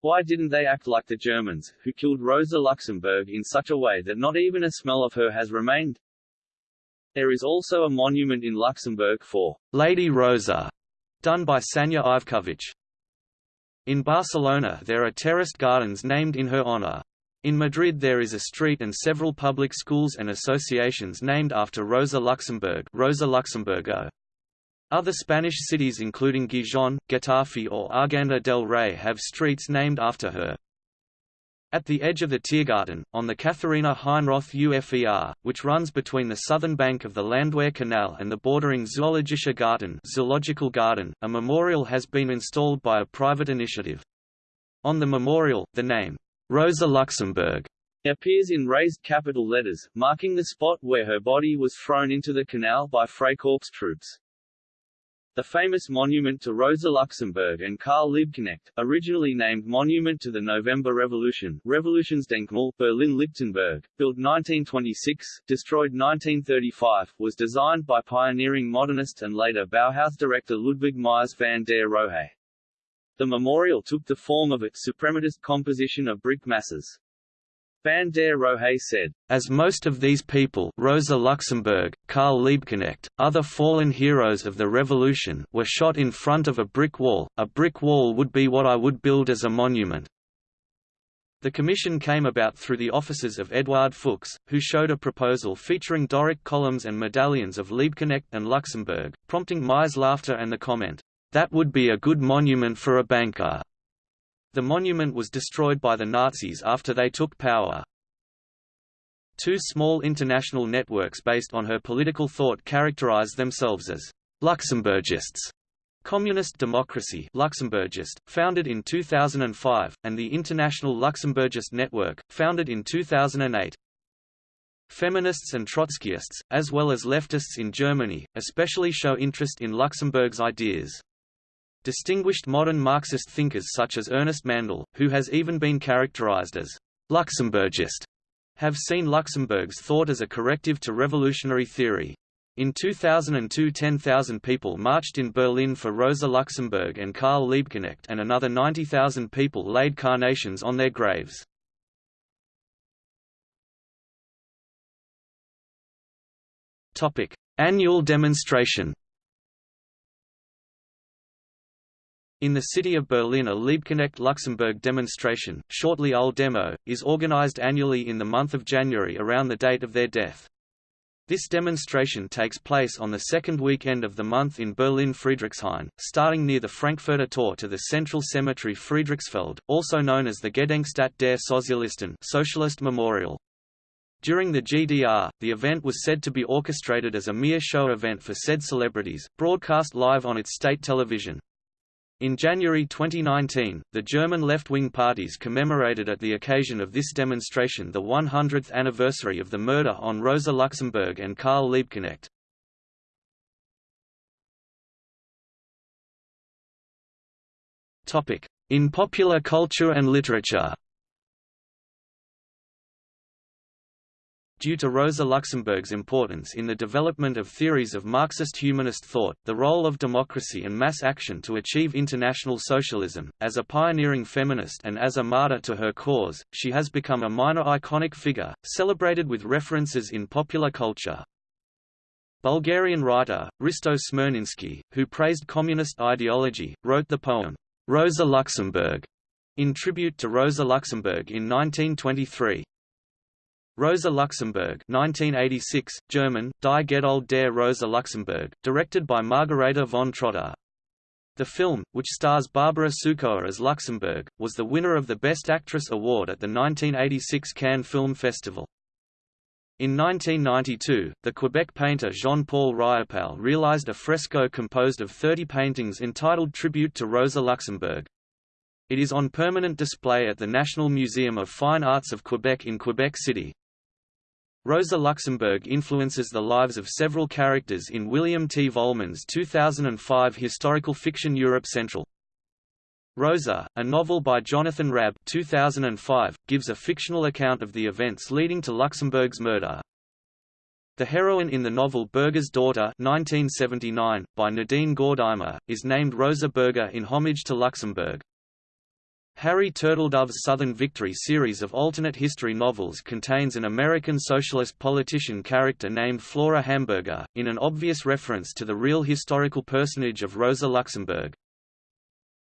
Why didn't they act like the Germans, who killed Rosa Luxemburg in such a way that not even a smell of her has remained? There is also a monument in Luxembourg for Lady Rosa, done by Sanja Ivkovic. In Barcelona there are terraced gardens named in her honor. In Madrid there is a street and several public schools and associations named after Rosa Luxemburg Rosa Luxemburgo. Other Spanish cities including Gijón, Getafe or Arganda del Rey have streets named after her. At the edge of the Tiergarten, on the Katharina Heinroth UFER, which runs between the southern bank of the Landwehr Canal and the bordering Zoologischer Garten, zoological garden, a memorial has been installed by a private initiative. On the memorial, the name, Rosa Luxemburg, appears in raised capital letters, marking the spot where her body was thrown into the canal by Freikorps troops. The famous monument to Rosa Luxemburg and Karl Liebknecht, originally named Monument to the November Revolution Revolutionsdenkmal, Berlin-Lichtenberg, built 1926, destroyed 1935, was designed by pioneering modernist and later Bauhaus director Ludwig Mies van der Rohe. The memorial took the form of its suprematist composition of brick masses. Van der Rohe said, As most of these people Rosa Luxemburg, Karl Liebknecht, other fallen heroes of the revolution were shot in front of a brick wall, a brick wall would be what I would build as a monument. The commission came about through the offices of Eduard Fuchs, who showed a proposal featuring Doric columns and medallions of Liebknecht and Luxemburg, prompting Mies laughter and the comment, "'That would be a good monument for a banker.' The monument was destroyed by the Nazis after they took power. Two small international networks based on her political thought characterize themselves as Luxemburgists, Communist Democracy Luxemburgist, founded in 2005, and the International Luxemburgist Network, founded in 2008. Feminists and Trotskyists, as well as leftists in Germany, especially show interest in Luxemburg's ideas. Distinguished modern Marxist thinkers such as Ernest Mandel, who has even been characterized as Luxemburgist, have seen Luxemburg's thought as a corrective to revolutionary theory. In 2002 10,000 people marched in Berlin for Rosa Luxemburg and Karl Liebknecht and another 90,000 people laid carnations on their graves. Annual demonstration In the city of Berlin a Liebknecht Luxemburg demonstration, shortly Old Demo, is organized annually in the month of January around the date of their death. This demonstration takes place on the second weekend of the month in Berlin Friedrichshain, starting near the Frankfurter Tor to the central cemetery Friedrichsfelde, also known as the Gedenkstätte der Sozialisten Socialist Memorial. During the GDR, the event was said to be orchestrated as a mere show event for said celebrities, broadcast live on its state television. In January 2019, the German left-wing parties commemorated at the occasion of this demonstration the 100th anniversary of the murder on Rosa Luxemburg and Karl Liebknecht. In popular culture and literature Due to Rosa Luxemburg's importance in the development of theories of Marxist humanist thought, the role of democracy and mass action to achieve international socialism, as a pioneering feminist and as a martyr to her cause, she has become a minor iconic figure, celebrated with references in popular culture. Bulgarian writer, Hristo Smirnenski, who praised communist ideology, wrote the poem, Rosa Luxemburg, in tribute to Rosa Luxemburg in 1923. Rosa Luxemburg 1986, German, Die Geduld der Rosa Luxemburg, directed by Margarethe von Trotta. The film, which stars Barbara Sukowa as Luxemburg, was the winner of the Best Actress award at the 1986 Cannes Film Festival. In 1992, the Quebec painter Jean-Paul Riopelle realized a fresco composed of 30 paintings entitled Tribute to Rosa Luxemburg. It is on permanent display at the National Museum of Fine Arts of Quebec in Quebec City. Rosa Luxemburg influences the lives of several characters in William T. Vollmann's 2005 historical fiction Europe Central. Rosa, a novel by Jonathan Rabb 2005, gives a fictional account of the events leading to Luxemburg's murder. The heroine in the novel Burger's Daughter 1979, by Nadine Gordimer, is named Rosa Burger in homage to Luxemburg. Harry Turtledove's Southern Victory series of alternate history novels contains an American socialist politician character named Flora Hamburger, in an obvious reference to the real historical personage of Rosa Luxemburg.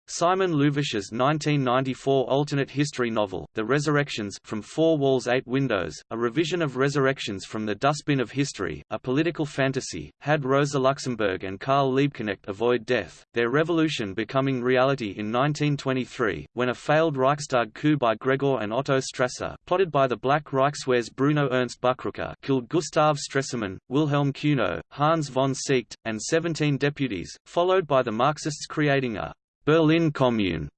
Simon Louvish's 1994 alternate history novel, The Resurrections from Four Walls Eight Windows, a revision of Resurrections from the Dustbin of History, a political fantasy, had Rosa Luxemburg and Karl Liebknecht avoid death, their revolution becoming reality in 1923, when a failed Reichstag coup by Gregor and Otto Strasser plotted by the Black Reichswehr's Bruno Ernst Buchrucker killed Gustav Stresemann, Wilhelm Cuno, Hans von Seeckt, and 17 deputies, followed by the Marxists creating a Berlin Commune,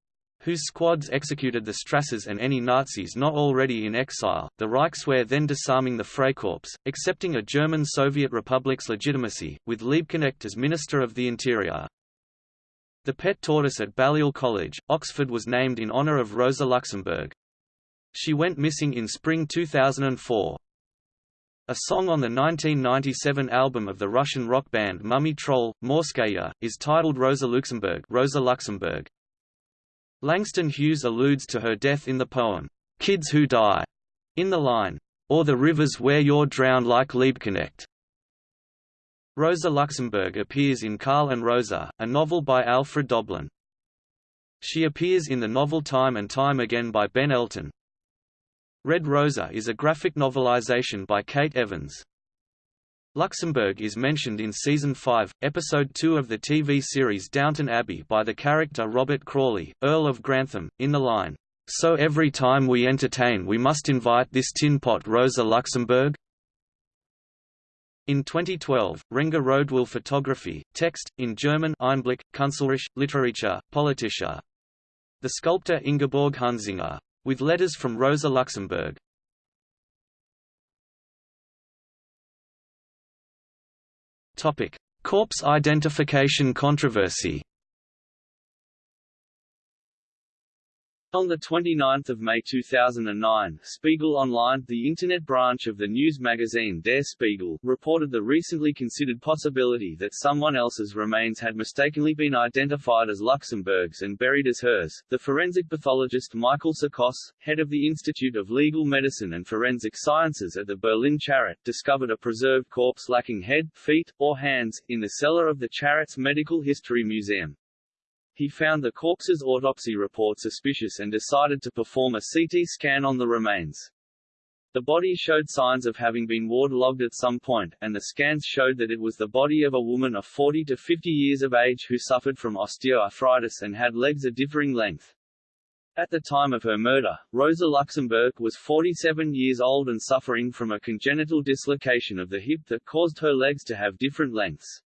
whose squads executed the Strassers and any Nazis not already in exile, the Reichswehr then disarming the Freikorps, accepting a German Soviet Republic's legitimacy, with Liebknecht as Minister of the Interior. The pet tortoise at Balliol College, Oxford was named in honour of Rosa Luxemburg. She went missing in spring 2004. A song on the 1997 album of the Russian rock band Mumiy Troll, Morskaya, is titled Rosa Luxemburg, Rosa Luxemburg. Langston Hughes alludes to her death in the poem, Kids Who Die, in the line, or the rivers where you're drowned like Liebknecht. Rosa Luxemburg appears in Karl and Rosa, a novel by Alfred Döblin. She appears in the novel Time and Time Again by Ben Elton, Red Rosa is a graphic novelization by Kate Evans. Luxemburg is mentioned in Season 5, Episode 2 of the TV series Downton Abbey by the character Robert Crawley, Earl of Grantham, in the line, "'So every time we entertain we must invite this tin pot Rosa Luxemburg?' In 2012, Rengha Rodewill Photography, text, in German Einblick, Kunstlerich, Literatur, Politischer. The sculptor Ingeborg Hunzinger. With letters from Rosa Luxemburg. Topic: Corpse identification controversy. On 29 May 2009, Spiegel Online, the Internet branch of the news magazine Der Spiegel, reported the recently considered possibility that someone else's remains had mistakenly been identified as Luxemburg's and buried as hers. The forensic pathologist Michael Tsokos, head of the Institute of Legal Medicine and Forensic Sciences at the Berlin Charité, discovered a preserved corpse lacking head, feet, or hands, in the cellar of the Charité's Medical History Museum. He found the corpse's autopsy report suspicious and decided to perform a CT scan on the remains. The body showed signs of having been waterlogged at some point, and the scans showed that it was the body of a woman of 40 to 50 years of age who suffered from osteoarthritis and had legs of differing length. At the time of her murder, Rosa Luxemburg was 47 years old and suffering from a congenital dislocation of the hip that caused her legs to have different lengths.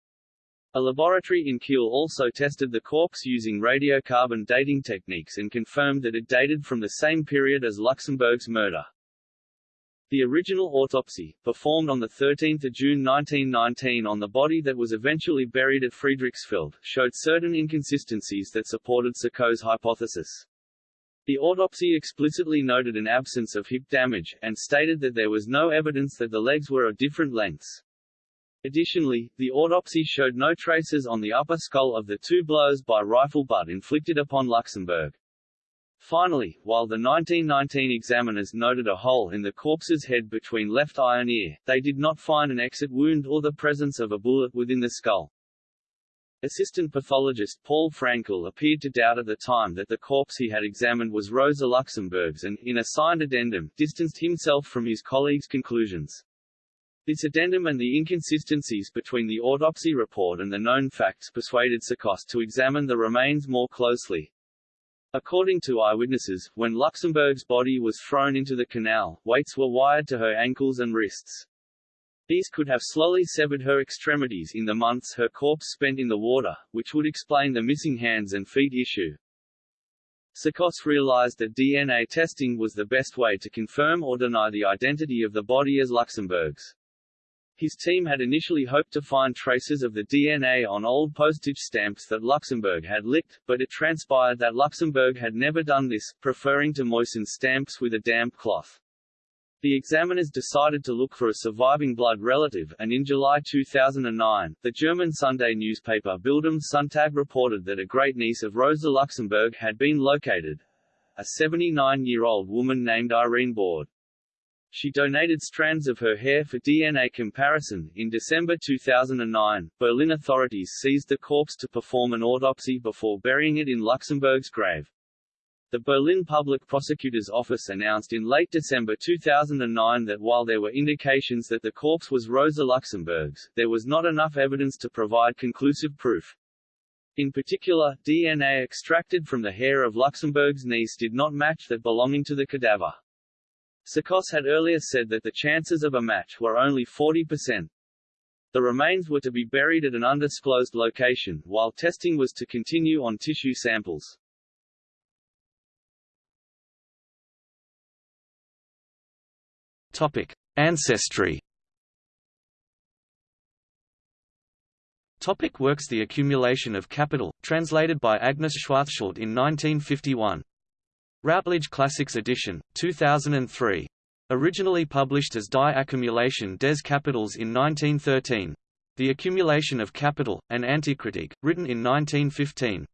A laboratory in Kiel also tested the corpse using radiocarbon dating techniques and confirmed that it dated from the same period as Luxemburg's murder. The original autopsy, performed on 13 June 1919 on the body that was eventually buried at Friedrichsfelde, showed certain inconsistencies that supported Tsokos' hypothesis. The autopsy explicitly noted an absence of hip damage, and stated that there was no evidence that the legs were of different lengths. Additionally, the autopsy showed no traces on the upper skull of the two blows by rifle butt inflicted upon Luxemburg. Finally, while the 1919 examiners noted a hole in the corpse's head between left eye and ear, they did not find an exit wound or the presence of a bullet within the skull. Assistant pathologist Paul Fraenckel appeared to doubt at the time that the corpse he had examined was Rosa Luxemburg's and, in a signed addendum, distanced himself from his colleagues' conclusions. This addendum and the inconsistencies between the autopsy report and the known facts persuaded Tsokos to examine the remains more closely. According to eyewitnesses, when Luxemburg's body was thrown into the canal, weights were wired to her ankles and wrists. These could have slowly severed her extremities in the months her corpse spent in the water, which would explain the missing hands and feet issue. Tsokos realized that DNA testing was the best way to confirm or deny the identity of the body as Luxemburg's. His team had initially hoped to find traces of the DNA on old postage stamps that Luxemburg had licked, but it transpired that Luxemburg had never done this, preferring to moisten stamps with a damp cloth. The examiners decided to look for a surviving blood relative, and in July 2009, the German Sunday newspaper Bild am Sonntag reported that a great-niece of Rosa Luxemburg had been located, a 79-year-old woman named Irene Bord. She donated strands of her hair for DNA comparison. In December 2009, Berlin authorities seized the corpse to perform an autopsy before burying it in Luxemburg's grave. The Berlin Public Prosecutor's Office announced in late December 2009 that while there were indications that the corpse was Rosa Luxemburg's, there was not enough evidence to provide conclusive proof. In particular, DNA extracted from the hair of Luxemburg's niece did not match that belonging to the cadaver. Tsokos had earlier said that the chances of a match were only 40%. The remains were to be buried at an undisclosed location, while testing was to continue on tissue samples. Topic: Ancestry. Topic works The Accumulation of Capital, translated by Agnes Schwarzschild in 1951. Routledge Classics edition, 2003. Originally published as Die Akkumulation des Kapitals in 1913. The Accumulation of Capital, an Antikritik, written in 1915.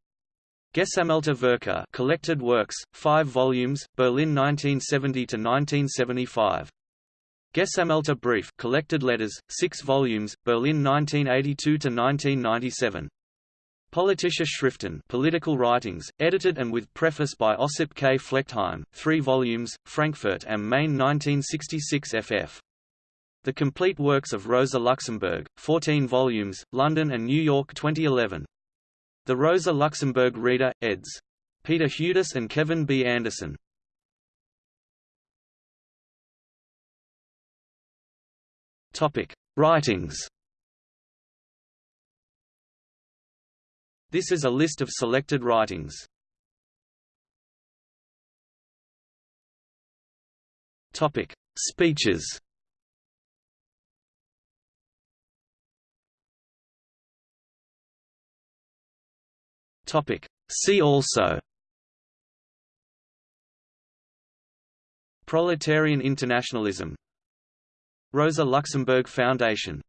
Gesammelte Werke Collected Works, 5 volumes, Berlin 1970–1975. Gesammelte Brief Collected Letters, 6 volumes, Berlin 1982–1997. Politische Schriften Political Writings, edited and with preface by Ossip K. Flechtheim, 3 volumes, Frankfurt am Main 1966 ff. The Complete Works of Rosa Luxemburg, 14 volumes, London and New York 2011. The Rosa Luxemburg Reader, eds. Peter Hudis and Kevin B. Anderson. Writings This is a list of selected writings. Topic: Speeches. Topic: See also. Proletarian internationalism Rosa Luxemburg Foundation